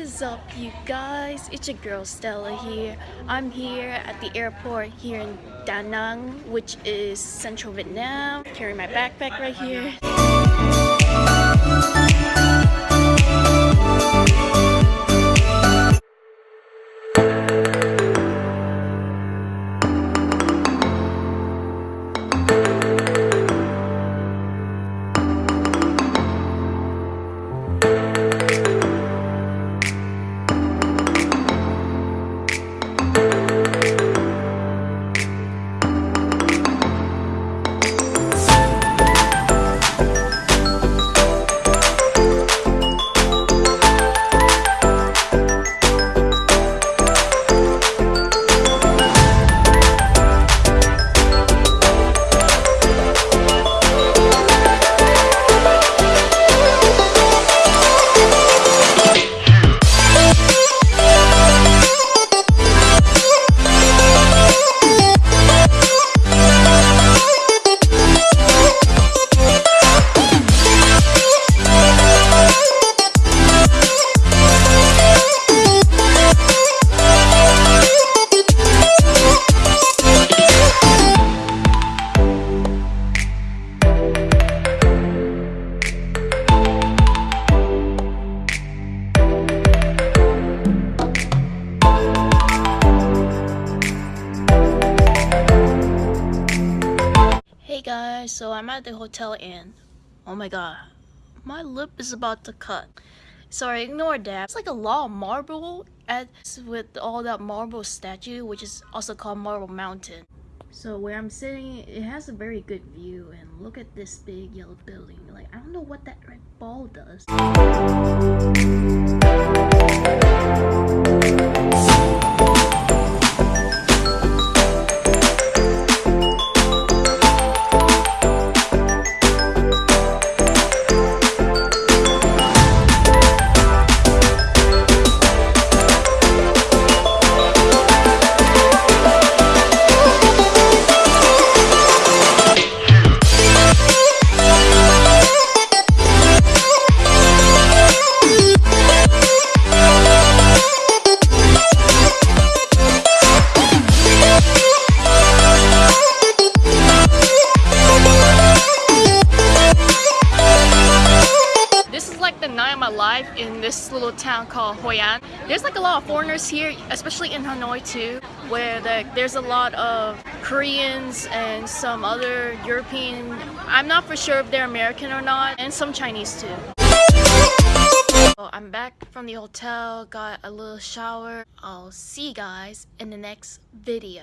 is up you guys? It's your girl Stella here. I'm here at the airport here in Da Nang, which is central Vietnam. Carrying my backpack right here. Guys, so I'm at the hotel and oh my god, my lip is about to cut. Sorry, ignore that. It's like a lot of marble at, with all that marble statue, which is also called Marble Mountain. So where I'm sitting, it has a very good view and look at this big yellow building. Like, I don't know what that red ball does. In this little town called Hoi An. There's like a lot of foreigners here, especially in Hanoi too, where the, there's a lot of Koreans and some other European, I'm not for sure if they're American or not, and some Chinese too. I'm back from the hotel, got a little shower. I'll see you guys in the next video.